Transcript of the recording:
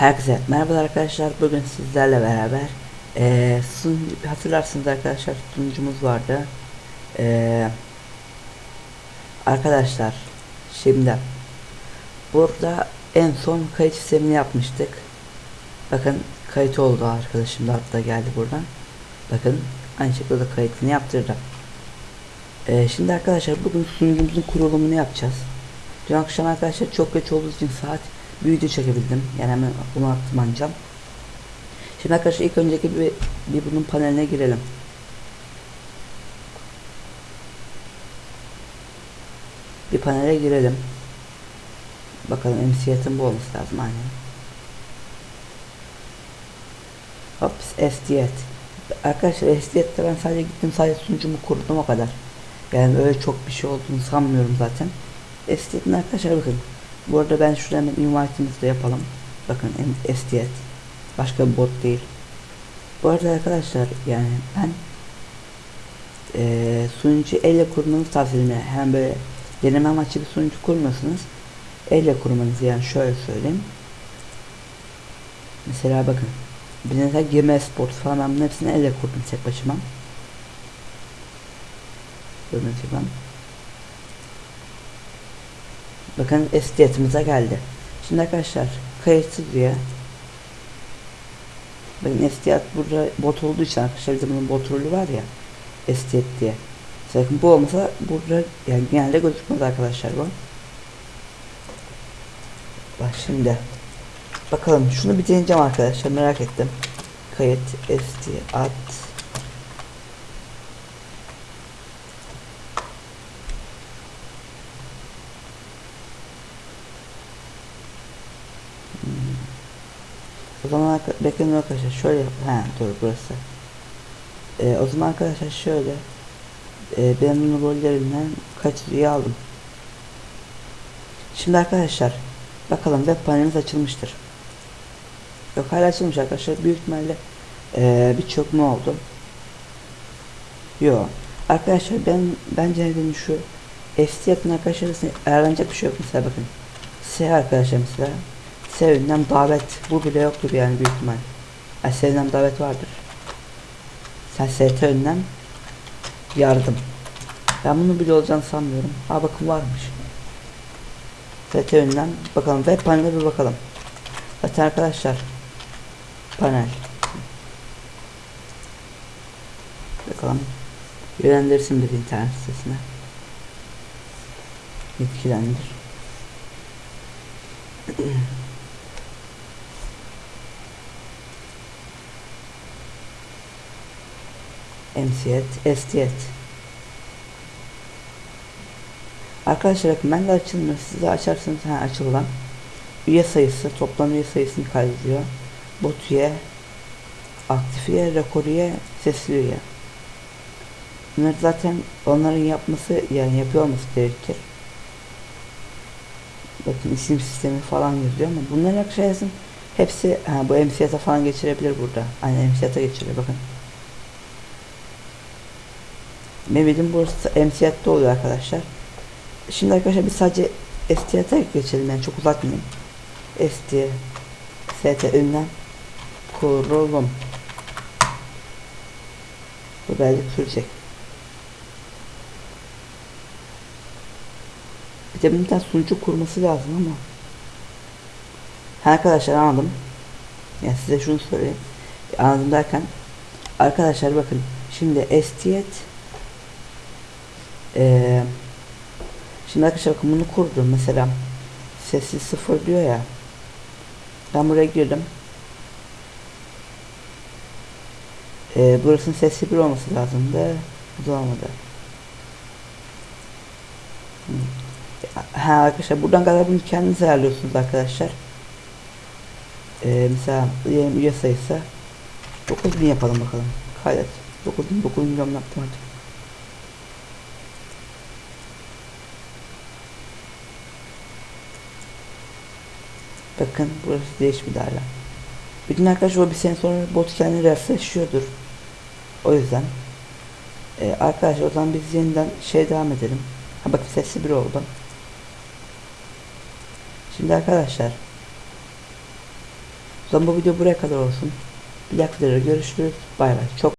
Herkese merhaba arkadaşlar. Bugün sizlerle beraber eee sun hatırlarsınız arkadaşlar sunucumuz vardı. Eee arkadaşlar şimdi burada en son kayıt sistemini yapmıştık. Bakın kayıt oldu arkadaşım da hatta geldi buradan. Bakın aynı şekilde kayıtını yaptırdım. Eee şimdi arkadaşlar bugün sunucumuzun kurulumunu yapacağız. Dün akşam arkadaşlar çok geç olduğu için saat bir çekebildim. Yani hemen bunu attım ancam. Şimdi arkadaşlar ilk önceki bir, bir bunun paneline girelim. Bir panele girelim. Bakalım MCAT'ın bu olması lazım aynen. Hop SDT. Arkadaşlar SDT'de ben sadece gittim sadece sunucumu kurdum o kadar. Yani öyle çok bir şey olduğunu sanmıyorum zaten. SDT'in arkadaşlar bakın. Bu arada ben şurada hemen invite'ımızı da yapalım. Bakın SDT. Başka bir bot değil. Bu arada arkadaşlar yani ben e, sunucu elle kurmanızı tavsiye ederim. Hem böyle deneme amaçlı bir sunucu kurmuyorsunuz. Elle kurmanızı yani şöyle söyleyeyim. Mesela bakın. Bir mesela Gmail Sport falan ben bunun hepsini elle kurdum tek başıma. Gördüğünüz gibi. Bakın estiyatımıza geldi. Şimdi arkadaşlar kayıtsız diye Bakın estiyat burada bot olduğu için arkadaşlar bizim bunun bot rolü var ya estiyat diye. Bakın bu olmasa burada yani genelde gözükmez arkadaşlar bu. Bak şimdi bakalım şunu bir deneyeceğim arkadaşlar merak ettim. Kayıt estiyat O zaman bekleyin arkadaşlar şöyle ha dur burası. Ee, o zaman arkadaşlar şöyle ee, ben bunun rollerinden kaç üye aldım. Şimdi arkadaşlar bakalım web panelimiz açılmıştır. Yok hala açılmış arkadaşlar büyük ihtimalle ee, birçok mu oldu? Yok. Arkadaşlar ben bence benim şu FC yakın arkadaşlar arasında ayarlanacak bir şey yok mesela bakın. S arkadaşlar mesela Sevinden davet bu bile yoktur yani büyük ihtimal. Yani Sevinden davet vardır. Sen ST önlem yardım. Ben bunu bile olacağını sanmıyorum. Ha bakın varmış. ST önlem bakalım web paneline bir bakalım. Zaten arkadaşlar panel. Bakalım. Yönlendirsin bir internet sitesine. Yetkilendir. MCET, STET. Arkadaşlar de açılmıyor. Siz de açarsanız ha, açılan üye sayısı toplam üye sayısını kaydediyor. Bot üye, aktif üye, rekor üye, sesli üye. Bunları zaten onların yapması yani yapıyor olması gerekir. Bakın isim sistemi falan yazıyor ama bunların arkadaşlar hepsi ha, bu MCAT'a falan geçirebilir burada. Aynen MCAT'a geçiriyor bakın. Mehmet'in burası MCAT'te oluyor arkadaşlar. Şimdi arkadaşlar biz sadece ST'ye geçelim yani çok uzatmayayım. ST ST ünlem kurulum. Bu belki sürecek. Bir de bir sunucu kurması lazım ama. Ha arkadaşlar anladım. Yani size şunu söyleyeyim. Anladım derken arkadaşlar bakın şimdi STET ee, şimdi arkadaşlar bunu kurdum. Mesela sessiz sıfır diyor ya. Ben buraya girdim. Ee, burasının sesli bir olması lazımdı. Bu da olmadı. Ha arkadaşlar buradan kadar bunu kendiniz ayarlıyorsunuz arkadaşlar. Ee, mesela üye sayısı 9000 yapalım bakalım. Kaydet 9000 9 milyon artık Bakın burası değişmedi hala. Bütün arkadaşlar o bir sene sonra bot kendini refreshliyordur. O yüzden. Ee, arkadaşlar o zaman biz yeniden şey devam edelim. Ha bakın sesli bir oldu. Şimdi arkadaşlar O zaman bu video buraya kadar olsun. Bir dakika görüşürüz. Bay bay. Çok